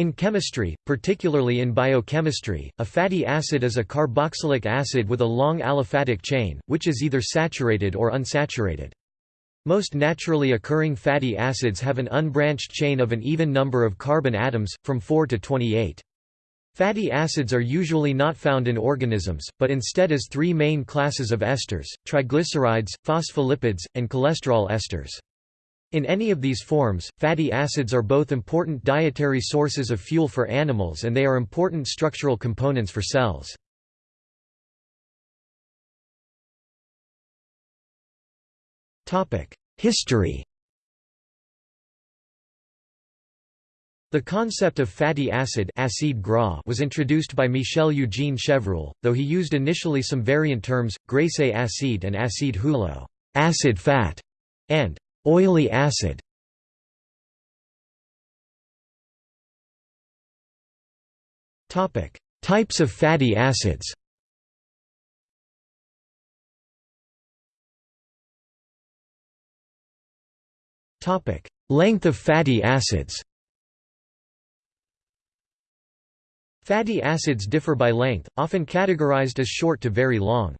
In chemistry, particularly in biochemistry, a fatty acid is a carboxylic acid with a long aliphatic chain, which is either saturated or unsaturated. Most naturally occurring fatty acids have an unbranched chain of an even number of carbon atoms, from 4 to 28. Fatty acids are usually not found in organisms, but instead as three main classes of esters, triglycerides, phospholipids, and cholesterol esters. In any of these forms, fatty acids are both important dietary sources of fuel for animals and they are important structural components for cells. History The concept of fatty acid acide gras was introduced by Michel Eugene Chevreul, though he used initially some variant terms, graisse acide and acide huileux acid fat", and oily acid. Types of fatty acids Topic: Length of fatty acids. Fatty acids differ by length, often categorized as short to very long.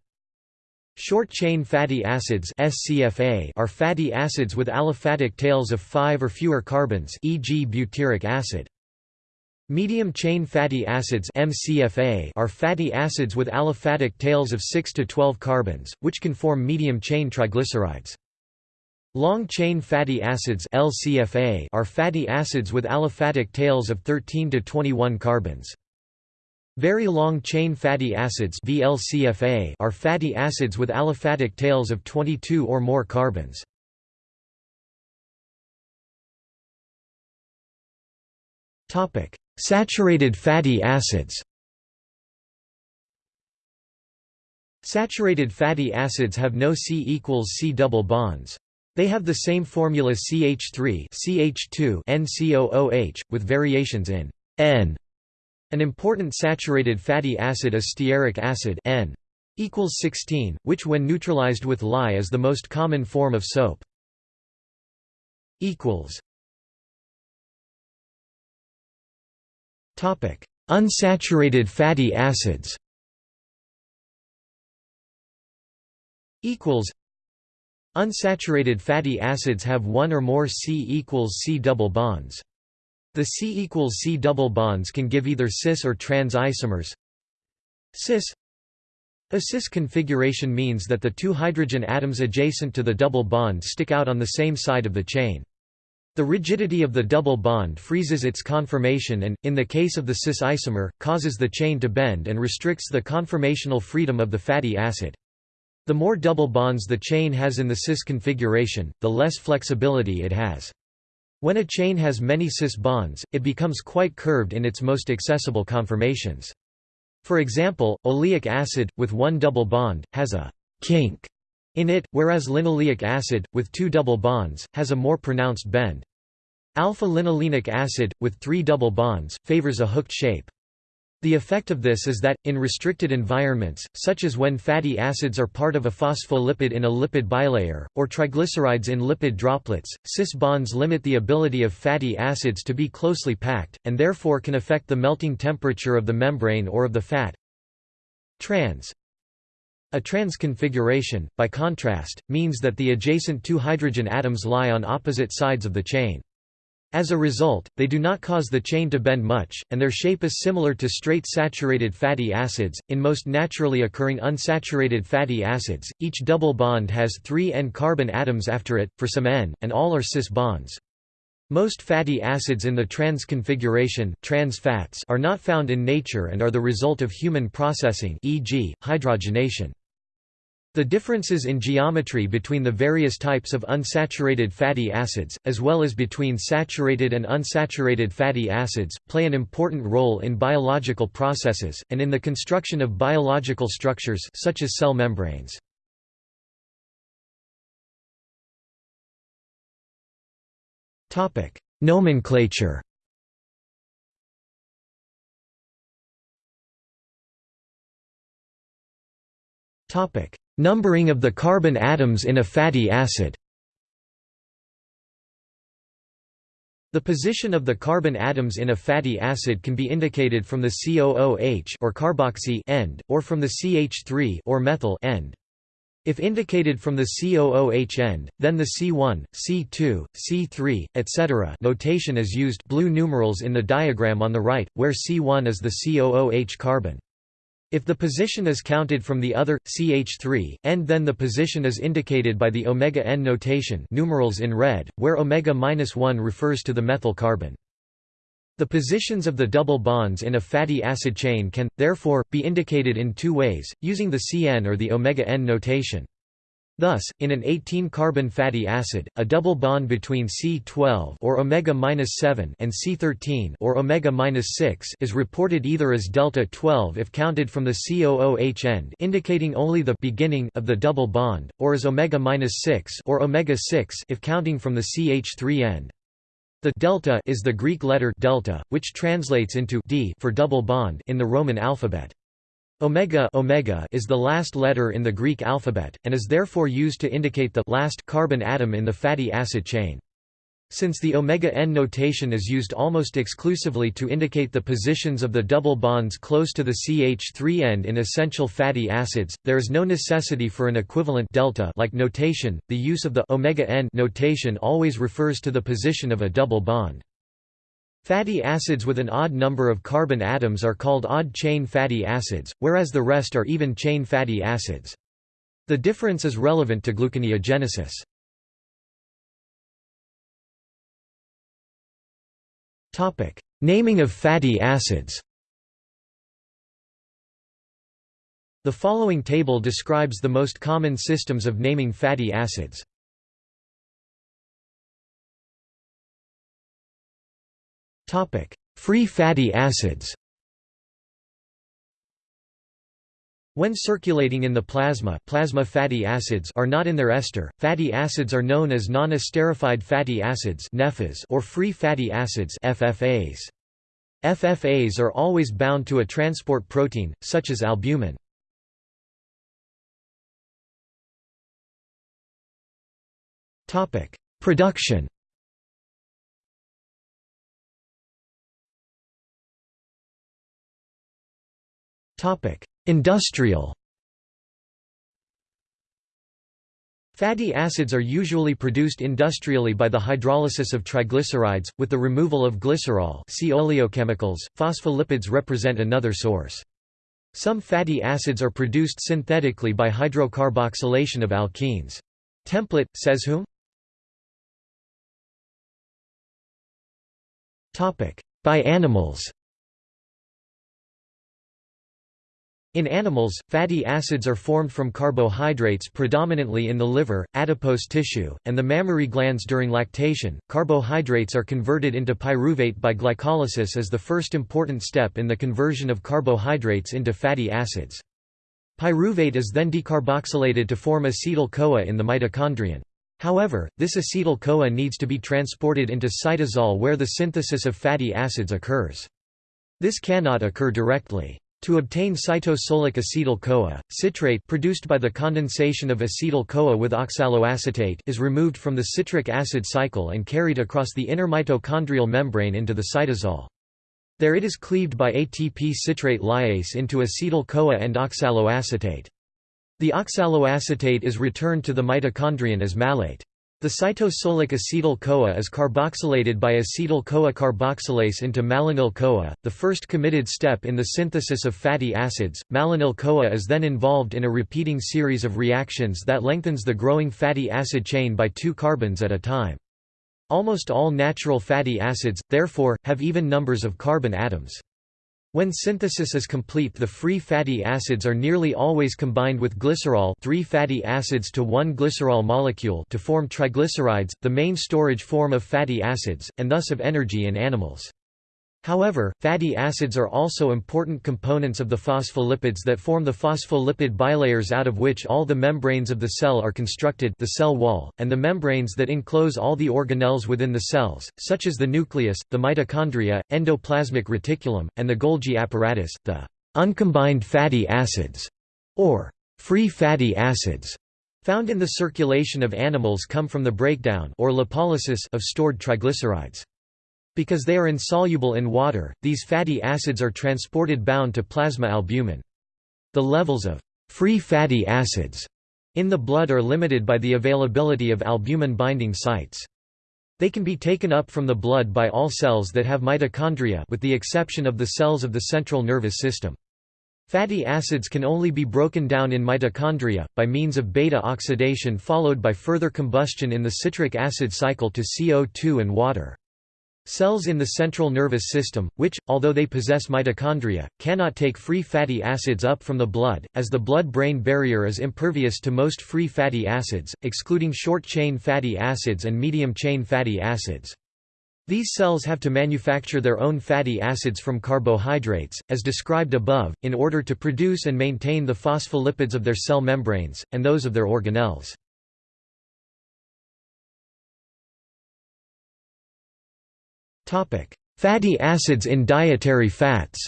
Short-chain fatty acids (SCFA) are fatty acids with aliphatic tails of 5 or fewer carbons, e.g. butyric acid. Medium-chain fatty acids (MCFA) are fatty acids with aliphatic tails of 6 to 12 carbons, which can form medium-chain triglycerides. Long-chain fatty acids LCFA are fatty acids with aliphatic tails of 13 to 21 carbons. Very long-chain fatty acids VLCFA are fatty acids with aliphatic tails of 22 or more carbons. Topic: Saturated fatty acids. Saturated fatty acids have no C equals C double bonds. They have the same formula CH3 CH2 NCOOH, with variations in N. An important saturated fatty acid is stearic acid N equals 16, which when neutralized with lye is the most common form of soap. Topic: Unsaturated fatty acids. Unsaturated fatty acids have one or more C equals C double bonds. The C equals C double bonds can give either cis or trans isomers. Cis A cis configuration means that the two hydrogen atoms adjacent to the double bond stick out on the same side of the chain. The rigidity of the double bond freezes its conformation and, in the case of the cis isomer, causes the chain to bend and restricts the conformational freedom of the fatty acid. The more double bonds the chain has in the cis configuration, the less flexibility it has. When a chain has many cis bonds, it becomes quite curved in its most accessible conformations. For example, oleic acid, with one double bond, has a «kink» in it, whereas linoleic acid, with two double bonds, has a more pronounced bend. Alpha-linolenic acid, with three double bonds, favors a hooked shape. The effect of this is that, in restricted environments, such as when fatty acids are part of a phospholipid in a lipid bilayer, or triglycerides in lipid droplets, cis bonds limit the ability of fatty acids to be closely packed, and therefore can affect the melting temperature of the membrane or of the fat. Trans a trans configuration, by contrast, means that the adjacent two hydrogen atoms lie on opposite sides of the chain. As a result, they do not cause the chain to bend much, and their shape is similar to straight saturated fatty acids. In most naturally occurring unsaturated fatty acids, each double bond has three N-carbon atoms after it, for some N, and all are cis bonds. Most fatty acids in the trans configuration trans fats are not found in nature and are the result of human processing e.g., hydrogenation. The differences in geometry between the various types of unsaturated fatty acids, as well as between saturated and unsaturated fatty acids, play an important role in biological processes, and in the construction of biological structures such as cell membranes. Nomenclature Topic: Numbering of the carbon atoms in a fatty acid The position of the carbon atoms in a fatty acid can be indicated from the COOH or carboxy end, or from the CH3 or methyl end. If indicated from the COOH end, then the C1, C2, C3, etc. notation is used blue numerals in the diagram on the right, where C1 is the COOH carbon. If the position is counted from the other, CH3, end then the position is indicated by the omega n notation numerals in red, where omega-1 refers to the methyl carbon. The positions of the double bonds in a fatty acid chain can, therefore, be indicated in two ways, using the Cn or the omega-n notation. Thus, in an 18-carbon fatty acid, a double bond between C12 or omega-7 and C13 or omega-6 is reported either as delta 12 if counted from the COOH end, indicating only the beginning of the double bond, or as omega-6 or omega-6 if counting from the CH3 end. The delta is the Greek letter delta, which translates into d for double bond in the Roman alphabet. Omega, omega is the last letter in the Greek alphabet, and is therefore used to indicate the last carbon atom in the fatty acid chain. Since the omega-n notation is used almost exclusively to indicate the positions of the double bonds close to the CH3 end in essential fatty acids, there is no necessity for an equivalent delta like notation. The use of the omega-n notation always refers to the position of a double bond. Fatty acids with an odd number of carbon atoms are called odd-chain fatty acids, whereas the rest are even-chain fatty acids. The difference is relevant to gluconeogenesis. Naming of fatty acids. The following table describes the most common systems of naming fatty acids. Free fatty acids. When circulating in the plasma, plasma fatty acids are not in their ester. Fatty acids are known as non-esterified fatty acids or free fatty acids FFAs. FFAs are always bound to a transport protein, such as albumin. Topic: Production Industrial Fatty acids are usually produced industrially by the hydrolysis of triglycerides, with the removal of glycerol see oleochemicals. Phospholipids represent another source. Some fatty acids are produced synthetically by hydrocarboxylation of alkenes. Template, says whom? By animals In animals, fatty acids are formed from carbohydrates predominantly in the liver, adipose tissue, and the mammary glands during lactation. Carbohydrates are converted into pyruvate by glycolysis as the first important step in the conversion of carbohydrates into fatty acids. Pyruvate is then decarboxylated to form acetyl-CoA in the mitochondrion. However, this acetyl-CoA needs to be transported into cytosol where the synthesis of fatty acids occurs. This cannot occur directly. To obtain cytosolic acetyl-CoA, citrate produced by the condensation of acetyl-CoA with oxaloacetate is removed from the citric acid cycle and carried across the inner mitochondrial membrane into the cytosol. There it is cleaved by ATP citrate lyase into acetyl-CoA and oxaloacetate. The oxaloacetate is returned to the mitochondrion as malate. The cytosolic acetyl-CoA is carboxylated by acetyl-CoA carboxylase into malonyl-CoA, the first committed step in the synthesis of fatty acids. Malonyl-CoA is then involved in a repeating series of reactions that lengthens the growing fatty acid chain by two carbons at a time. Almost all natural fatty acids, therefore, have even numbers of carbon atoms. When synthesis is complete the free fatty acids are nearly always combined with glycerol three fatty acids to one glycerol molecule to form triglycerides, the main storage form of fatty acids, and thus of energy in animals. However, fatty acids are also important components of the phospholipids that form the phospholipid bilayers out of which all the membranes of the cell are constructed the cell wall, and the membranes that enclose all the organelles within the cells, such as the nucleus, the mitochondria, endoplasmic reticulum, and the Golgi apparatus, the uncombined fatty acids, or free fatty acids, found in the circulation of animals come from the breakdown or lipolysis of stored triglycerides. Because they are insoluble in water, these fatty acids are transported bound to plasma albumin. The levels of free fatty acids in the blood are limited by the availability of albumin-binding sites. They can be taken up from the blood by all cells that have mitochondria with the exception of the cells of the central nervous system. Fatty acids can only be broken down in mitochondria, by means of beta oxidation followed by further combustion in the citric acid cycle to CO2 and water. Cells in the central nervous system, which, although they possess mitochondria, cannot take free fatty acids up from the blood, as the blood-brain barrier is impervious to most free fatty acids, excluding short-chain fatty acids and medium-chain fatty acids. These cells have to manufacture their own fatty acids from carbohydrates, as described above, in order to produce and maintain the phospholipids of their cell membranes, and those of their organelles. Fatty acids in dietary fats.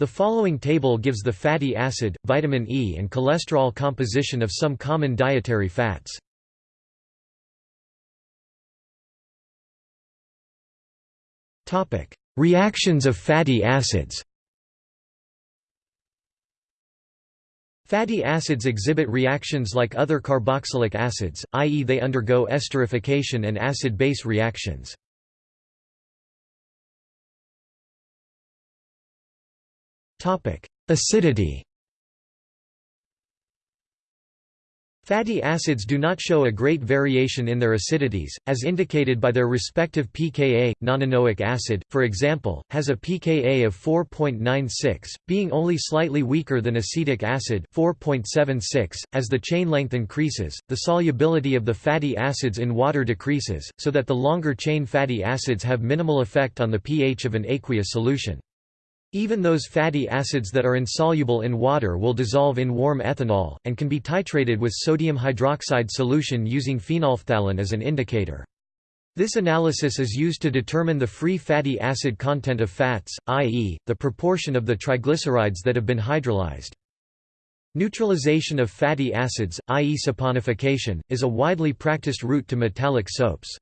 The following table gives the fatty acid, vitamin E and cholesterol composition of some common dietary fats. Reactions of fatty acids Fatty acids exhibit reactions like other carboxylic acids, i.e. they undergo esterification and acid-base reactions. Acidity Fatty acids do not show a great variation in their acidities, as indicated by their respective pKa. Nonanoic acid, for example, has a pKa of 4.96, being only slightly weaker than acetic acid 4.76. .As the chain length increases, the solubility of the fatty acids in water decreases, so that the longer chain fatty acids have minimal effect on the pH of an aqueous solution. Even those fatty acids that are insoluble in water will dissolve in warm ethanol, and can be titrated with sodium hydroxide solution using phenolphthalein as an indicator. This analysis is used to determine the free fatty acid content of fats, i.e., the proportion of the triglycerides that have been hydrolyzed. Neutralization of fatty acids, i.e. saponification, is a widely practiced route to metallic soaps.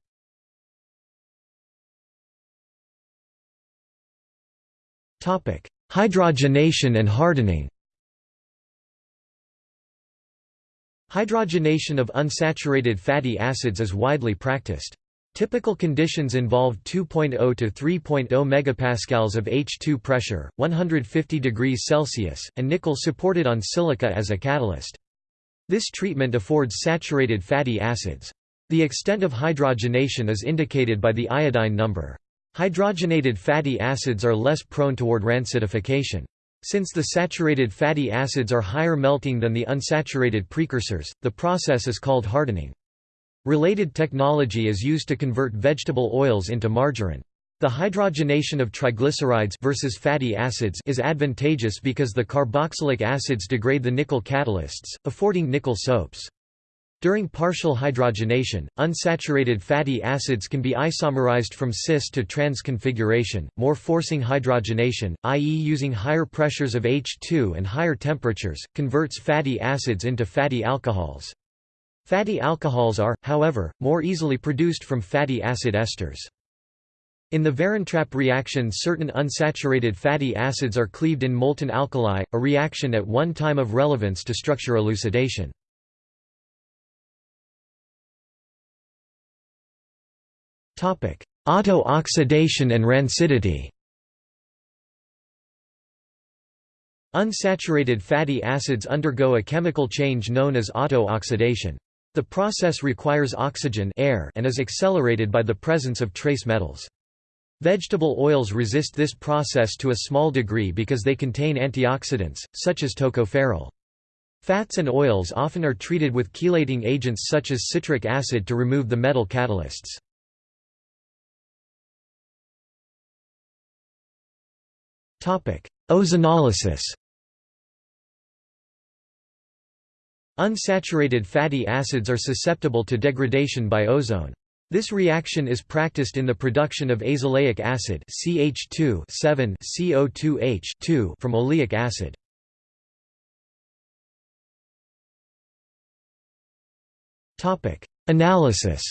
Hydrogenation and hardening Hydrogenation of unsaturated fatty acids is widely practiced. Typical conditions involve 2.0 to 3.0 megapascals of H2 pressure, 150 degrees Celsius, and nickel supported on silica as a catalyst. This treatment affords saturated fatty acids. The extent of hydrogenation is indicated by the iodine number. Hydrogenated fatty acids are less prone toward rancidification. Since the saturated fatty acids are higher melting than the unsaturated precursors, the process is called hardening. Related technology is used to convert vegetable oils into margarine. The hydrogenation of triglycerides versus fatty acids is advantageous because the carboxylic acids degrade the nickel catalysts, affording nickel soaps. During partial hydrogenation, unsaturated fatty acids can be isomerized from cis to trans configuration, more forcing hydrogenation, i.e. using higher pressures of H2 and higher temperatures, converts fatty acids into fatty alcohols. Fatty alcohols are, however, more easily produced from fatty acid esters. In the Varrentrapp reaction certain unsaturated fatty acids are cleaved in molten alkali, a reaction at one time of relevance to structure elucidation. Auto-oxidation and rancidity Unsaturated fatty acids undergo a chemical change known as auto-oxidation. The process requires oxygen air and is accelerated by the presence of trace metals. Vegetable oils resist this process to a small degree because they contain antioxidants, such as tocopherol. Fats and oils often are treated with chelating agents such as citric acid to remove the metal catalysts. Ozonolysis Unsaturated fatty acids are susceptible to degradation by ozone. This reaction is practiced in the production of azelaic acid CH2 CO2H from oleic acid. Analysis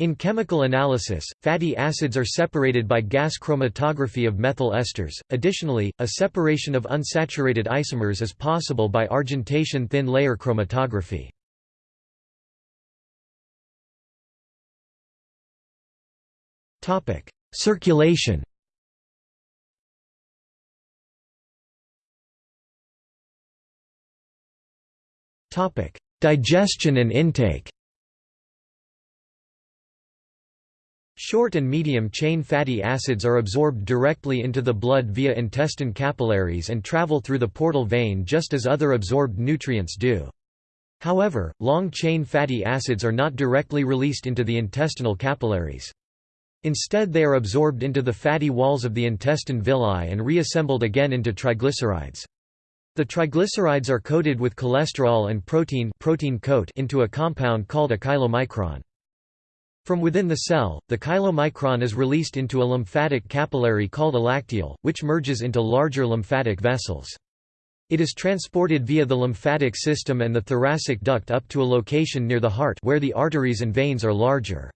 In chemical analysis, fatty acids are separated by gas chromatography of methyl esters. Additionally, a separation of unsaturated isomers is possible by argentation thin layer chromatography. Topic: Circulation. Topic: Digestion and intake. Short and medium-chain fatty acids are absorbed directly into the blood via intestine capillaries and travel through the portal vein just as other absorbed nutrients do. However, long-chain fatty acids are not directly released into the intestinal capillaries. Instead they are absorbed into the fatty walls of the intestine villi and reassembled again into triglycerides. The triglycerides are coated with cholesterol and protein, protein coat into a compound called a chylomicron. From within the cell, the chylomicron is released into a lymphatic capillary called a lacteal, which merges into larger lymphatic vessels. It is transported via the lymphatic system and the thoracic duct up to a location near the heart where the arteries and veins are larger.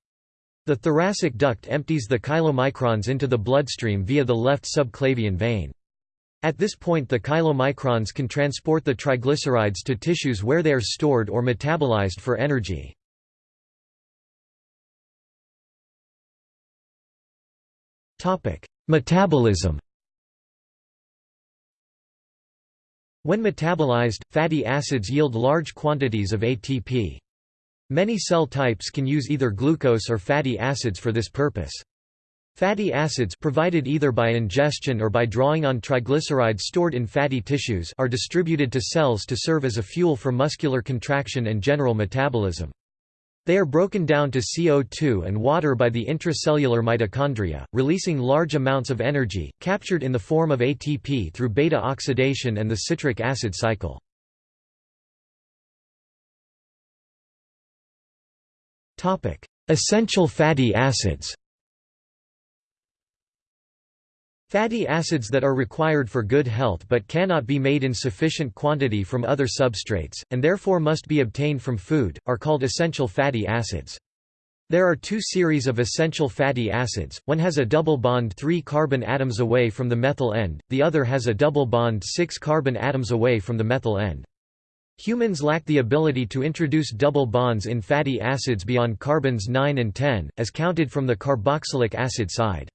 The thoracic duct empties the chylomicrons into the bloodstream via the left subclavian vein. At this point the chylomicrons can transport the triglycerides to tissues where they are stored or metabolized for energy. Metabolism When metabolized, fatty acids yield large quantities of ATP. Many cell types can use either glucose or fatty acids for this purpose. Fatty acids provided either by ingestion or by drawing on triglycerides stored in fatty tissues are distributed to cells to serve as a fuel for muscular contraction and general metabolism. They are broken down to CO2 and water by the intracellular mitochondria, releasing large amounts of energy, captured in the form of ATP through beta oxidation and the citric acid cycle. Essential fatty acids Fatty acids that are required for good health but cannot be made in sufficient quantity from other substrates, and therefore must be obtained from food, are called essential fatty acids. There are two series of essential fatty acids, one has a double bond 3 carbon atoms away from the methyl end, the other has a double bond 6 carbon atoms away from the methyl end. Humans lack the ability to introduce double bonds in fatty acids beyond carbons 9 and 10, as counted from the carboxylic acid side.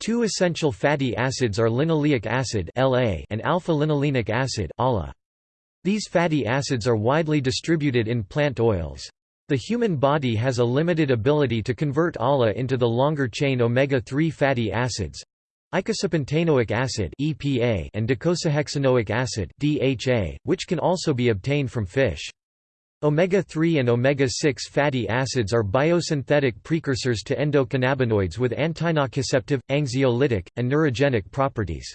Two essential fatty acids are linoleic acid and alpha-linolenic acid These fatty acids are widely distributed in plant oils. The human body has a limited ability to convert ALA into the longer-chain omega-3 fatty acids, Icosapentaenoic acid (EPA) and docosahexaenoic acid (DHA), which can also be obtained from fish. Omega-3 and omega-6 fatty acids are biosynthetic precursors to endocannabinoids with antinociceptive, anxiolytic, and neurogenic properties.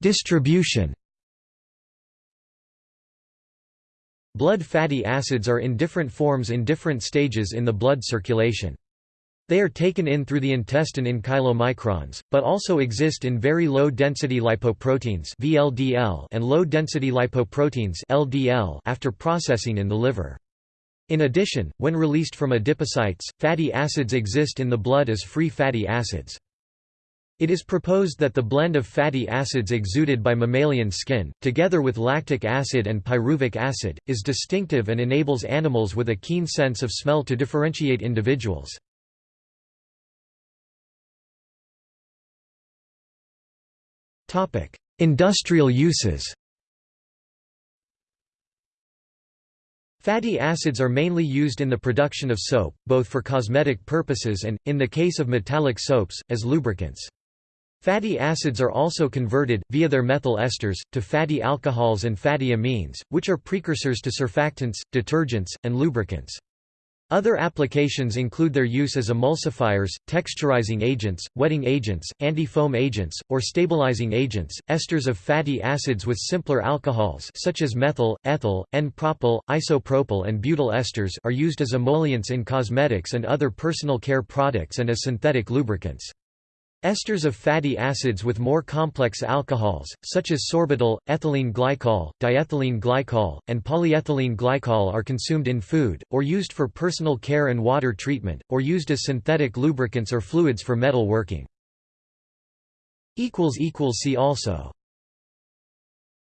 Distribution Blood fatty acids are in different forms in different stages in the blood circulation. They are taken in through the intestine in chylomicrons, but also exist in very low-density lipoproteins (VLDL) and low-density lipoproteins (LDL) after processing in the liver. In addition, when released from adipocytes, fatty acids exist in the blood as free fatty acids. It is proposed that the blend of fatty acids exuded by mammalian skin, together with lactic acid and pyruvic acid, is distinctive and enables animals with a keen sense of smell to differentiate individuals. Industrial uses Fatty acids are mainly used in the production of soap, both for cosmetic purposes and, in the case of metallic soaps, as lubricants. Fatty acids are also converted, via their methyl esters, to fatty alcohols and fatty amines, which are precursors to surfactants, detergents, and lubricants. Other applications include their use as emulsifiers, texturizing agents, wetting agents, anti-foam agents, or stabilizing agents. Esters of fatty acids with simpler alcohols such as methyl, ethyl, N-propyl, isopropyl and butyl esters are used as emollients in cosmetics and other personal care products and as synthetic lubricants. Esters of fatty acids with more complex alcohols, such as sorbitol, ethylene glycol, diethylene glycol, and polyethylene glycol are consumed in food, or used for personal care and water treatment, or used as synthetic lubricants or fluids for metal working. See also